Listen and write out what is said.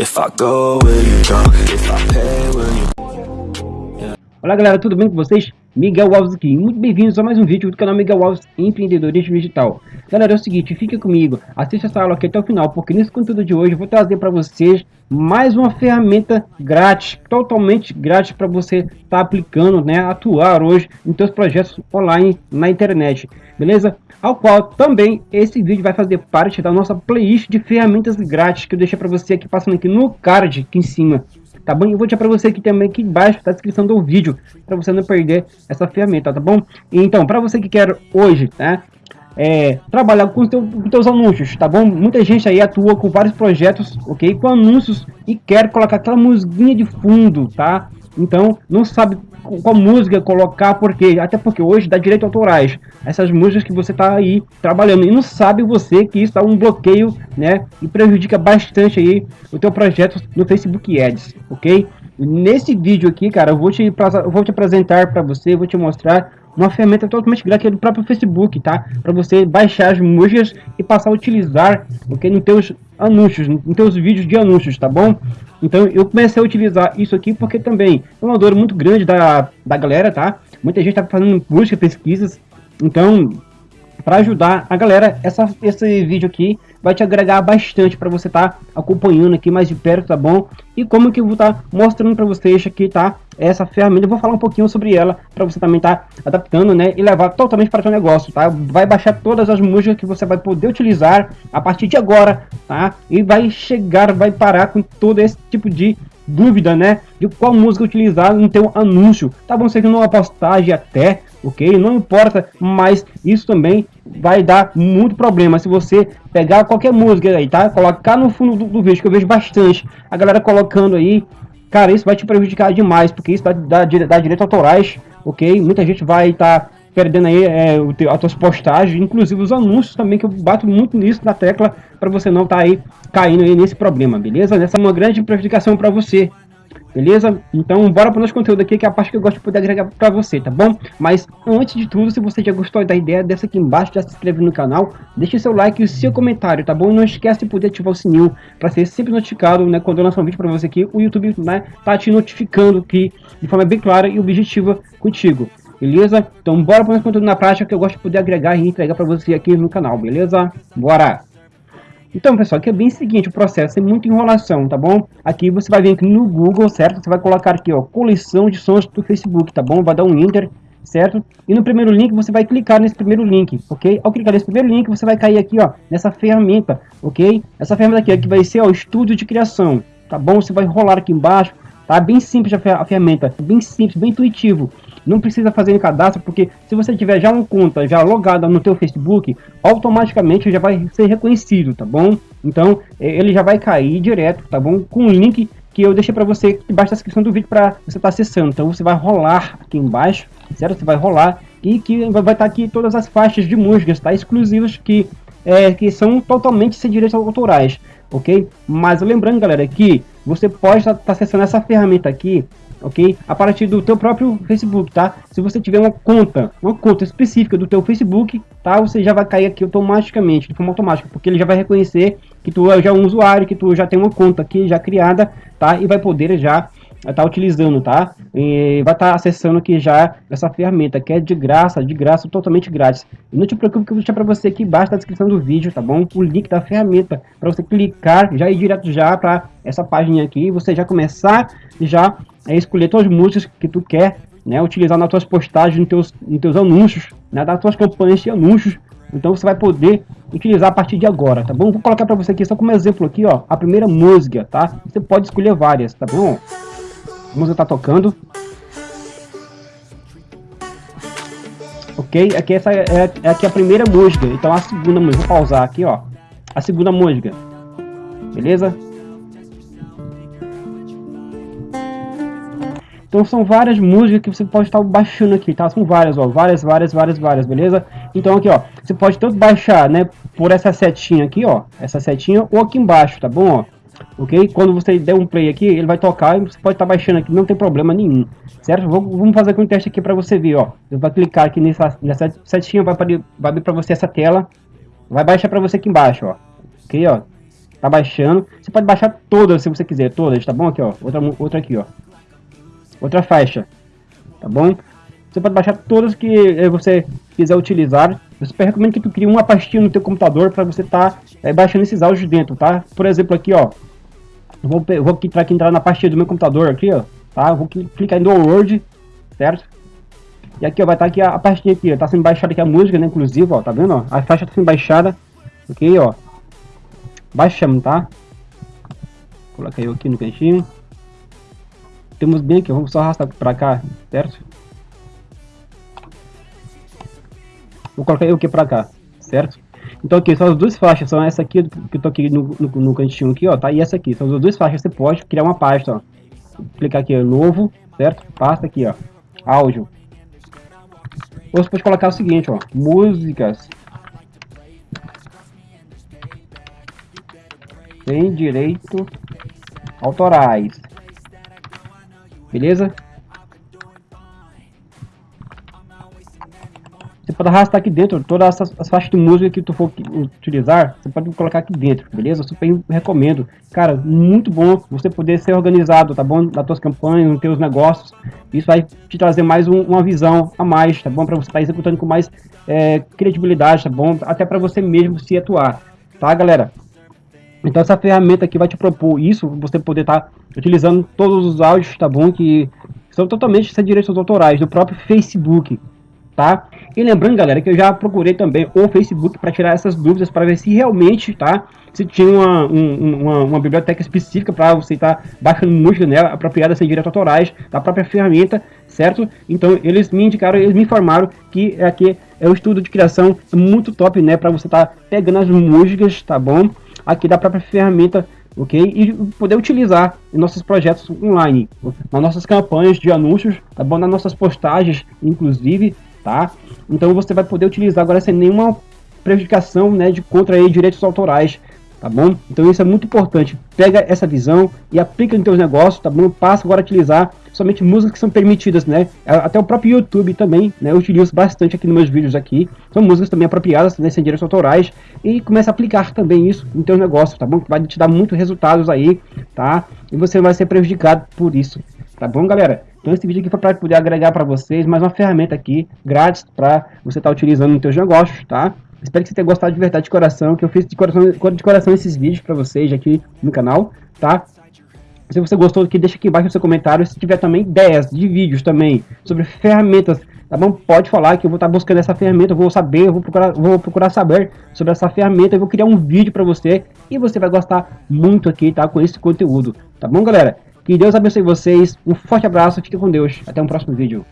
If I go, will you go? If I pay, will you... Olá galera, tudo bem com vocês? Miguel Alves aqui, muito bem-vindos a mais um vídeo do canal Miguel Alves Empreendedorismo Digital. Galera, é o seguinte, fica comigo, assista essa aula aqui até o final, porque nesse conteúdo de hoje eu vou trazer para vocês mais uma ferramenta grátis, totalmente grátis para você estar tá aplicando, né, atuar hoje em seus projetos online na internet, beleza? Ao qual também esse vídeo vai fazer parte da nossa playlist de ferramentas grátis que eu deixei para você aqui passando aqui no card aqui em cima, tá bom? Eu vou deixar para você aqui também aqui embaixo na descrição do vídeo, para você não perder essa ferramenta, tá bom? Então, para você que quer hoje, né, é, trabalhar com, teu, com teus anúncios, tá bom? Muita gente aí atua com vários projetos, ok? Com anúncios e quer colocar aquela musiquinha de fundo, tá? Então, não sabe qual música colocar, porque até porque hoje dá direito autorais. Essas músicas que você está aí trabalhando e não sabe você que isso dá um bloqueio, né? E prejudica bastante aí o teu projeto no Facebook Ads, ok? Nesse vídeo aqui, cara, eu vou te, vou te apresentar para você, vou te mostrar uma ferramenta totalmente grátis do próprio Facebook, tá? Para você baixar as músicas e passar a utilizar, ok? Nos teus anúncios, nos teus vídeos de anúncios, tá bom? Então eu comecei a utilizar isso aqui porque também é uma dor muito grande da, da galera, tá? Muita gente tá fazendo busca, pesquisas, então para ajudar a galera, essa, esse vídeo aqui vai te agregar bastante para você estar tá acompanhando aqui mais de perto, tá bom? E como que eu vou estar tá mostrando para vocês aqui, tá? Essa ferramenta, eu vou falar um pouquinho sobre ela para você também estar tá adaptando, né? E levar totalmente para o seu negócio, tá? Vai baixar todas as músicas que você vai poder utilizar a partir de agora, tá? E vai chegar, vai parar com todo esse tipo de dúvida, né? De qual música utilizar no teu anúncio. Tá bom, seja numa postagem até, ok? Não importa, mas isso também vai dar muito problema se você pegar qualquer música aí, tá? Colocar no fundo do, do vídeo, que eu vejo bastante a galera colocando aí. Cara, isso vai te prejudicar demais, porque isso dá, dá, dá direito autorais, ok? Muita gente vai estar tá perdendo aí é, as tuas postagens, inclusive os anúncios também, que eu bato muito nisso na tecla, para você não estar tá aí caindo aí nesse problema, beleza? Essa é uma grande prejudicação para você, Beleza? Então bora para o nosso conteúdo aqui, que é a parte que eu gosto de poder agregar para você, tá bom? Mas antes de tudo, se você já gostou da ideia, dessa aqui embaixo, já se inscreve no canal, deixe seu like e o seu comentário, tá bom? E não esquece de poder ativar o sininho para ser sempre notificado, né? Quando eu lançar um vídeo para você aqui, o YouTube né, tá te notificando aqui de forma bem clara e objetiva contigo. Beleza? Então bora o nosso conteúdo na prática que eu gosto de poder agregar e entregar para você aqui no canal, beleza? Bora! Então, pessoal, aqui é bem o seguinte, o processo é muita enrolação, tá bom? Aqui você vai vir aqui no Google, certo? Você vai colocar aqui, ó, coleção de sons do Facebook, tá bom? Vai dar um Enter, certo? E no primeiro link você vai clicar nesse primeiro link, ok? Ao clicar nesse primeiro link, você vai cair aqui, ó, nessa ferramenta, ok? Essa ferramenta aqui, aqui vai ser, o estúdio de criação, tá bom? Você vai rolar aqui embaixo, tá? Bem simples a ferramenta, bem simples, bem intuitivo. Não precisa fazer cadastro, porque se você tiver já uma conta já logada no teu Facebook, automaticamente já vai ser reconhecido, tá bom? Então, é, ele já vai cair direto, tá bom? Com o link que eu deixei para você embaixo da descrição do vídeo para você estar tá acessando. Então, você vai rolar aqui embaixo, certo? Você vai rolar e que vai estar tá aqui todas as faixas de músicas, tá? Exclusivas que, é, que são totalmente sem direitos autorais, ok? Mas lembrando, galera, que você pode estar tá, tá acessando essa ferramenta aqui ok? A partir do teu próprio Facebook, tá? Se você tiver uma conta, uma conta específica do teu Facebook, tá? Você já vai cair aqui automaticamente, de forma automática, porque ele já vai reconhecer que tu é já um usuário, que tu já tem uma conta aqui já criada, tá? E vai poder já estar tá utilizando, tá? E vai estar tá acessando aqui já essa ferramenta, que é de graça, de graça, totalmente grátis. E não te preocupe que eu vou deixar para você aqui embaixo na descrição do vídeo, tá bom? O link da ferramenta, para você clicar, já ir direto já para essa página aqui, você já começar já é escolher tuas músicas que tu quer, né, utilizar nas tuas postagens, nos teus, nos teus anúncios, né, das tuas campanhas de anúncios. Então você vai poder utilizar a partir de agora, tá bom? Vou colocar para você aqui só como exemplo aqui, ó, a primeira música, tá? Você pode escolher várias, tá bom? Música tá tocando. Ok? Aqui essa é, é aqui a primeira música, então a segunda música, vou pausar aqui, ó. A segunda música. Beleza? Então são várias músicas que você pode estar baixando aqui, tá? São várias, ó, várias, várias, várias, várias, beleza? Então aqui, ó, você pode tanto baixar, né, por essa setinha aqui, ó, essa setinha, ou aqui embaixo, tá bom, ó? Ok? Quando você der um play aqui, ele vai tocar e você pode estar baixando aqui, não tem problema nenhum, certo? Vamos fazer aqui um teste aqui para você ver, ó. Você vai clicar aqui nessa, nessa setinha, vai, vai abrir para você essa tela, vai baixar para você aqui embaixo, ó. Ok, ó. tá baixando. Você pode baixar todas se você quiser, todas, tá bom? Aqui, ó, outra, outra aqui, ó. Outra faixa, tá bom? Você pode baixar todas que eh, você quiser utilizar. Eu super recomendo que tu crie uma pastinha no teu computador para você estar tá, é, baixando esses áudios dentro, tá? Por exemplo, aqui, ó. Vou, vou aqui, aqui entrar na pastinha do meu computador aqui, ó. Tá? Eu vou clicar em download, certo? E aqui, ó, vai estar tá aqui a, a pastinha aqui, ó. Tá sendo baixada aqui a música, né? Inclusive, ó, tá vendo, ó? A faixa tá sendo baixada. Ok, ó. Baixamos, tá? Coloca eu aqui no cantinho. Temos bem aqui, vamos só arrastar para cá, certo? Vou colocar eu aqui para cá, certo? Então aqui são as duas faixas, são essa aqui que eu tô aqui no, no, no, cantinho aqui, ó, tá? E essa aqui, são as duas faixas, você pode criar uma pasta, ó. Clicar aqui, ó, novo, certo? Pasta aqui, ó, áudio. Ou você pode colocar o seguinte, ó, músicas sem direito autorais. Beleza? Você pode arrastar aqui dentro todas as, as faixas de música que tu for utilizar, você pode colocar aqui dentro, beleza? Eu super recomendo. Cara, muito bom você poder ser organizado, tá bom? Nas tuas campanhas, nos teus negócios. Isso vai te trazer mais um, uma visão a mais, tá bom? Para você estar tá executando com mais é, credibilidade, tá bom? Até para você mesmo se atuar, tá, galera? Então essa ferramenta aqui vai te propor isso, você poder estar tá utilizando todos os áudios, tá bom? Que são totalmente sem direitos autorais do próprio Facebook, tá? E lembrando, galera, que eu já procurei também o Facebook para tirar essas dúvidas, para ver se realmente, tá? Se tinha uma, um, uma, uma, biblioteca específica para você estar tá baixando música nela, apropriada sem direitos autorais, da própria ferramenta, certo? Então eles me indicaram, eles me informaram que aqui é um estudo de criação muito top, né? Para você estar tá pegando as músicas, tá bom? aqui da própria ferramenta, ok? E poder utilizar em nossos projetos online, nas nossas campanhas de anúncios, tá bom? Nas nossas postagens, inclusive, tá? Então você vai poder utilizar agora sem nenhuma prejudicação, né, de contra aí, direitos autorais, tá bom? Então isso é muito importante. Pega essa visão e aplica no teu negócio, tá bom? Passa agora a utilizar somente músicas que são permitidas, né? Até o próprio YouTube também, né? Eu utilizo bastante aqui nos meus vídeos aqui. São músicas também apropriadas, né? Sem direitos autorais. E começa a aplicar também isso no teu negócio, tá bom? Vai te dar muitos resultados aí, tá? E você vai ser prejudicado por isso, tá bom, galera? Então esse vídeo aqui foi para poder agregar para vocês mais uma ferramenta aqui, grátis, para você estar tá utilizando no teus negócios, tá? Espero que você tenha gostado de verdade de coração, que eu fiz de coração, de coração esses vídeos para vocês aqui no canal, tá? Se você gostou aqui, deixa aqui embaixo no seu comentário. Se tiver também ideias de vídeos também sobre ferramentas, tá bom? Pode falar que eu vou estar buscando essa ferramenta, eu vou saber, eu vou procurar, vou procurar saber sobre essa ferramenta, eu vou criar um vídeo para você e você vai gostar muito aqui, tá? Com esse conteúdo, tá bom, galera? Que Deus abençoe vocês, um forte abraço, fique com Deus, até um próximo vídeo.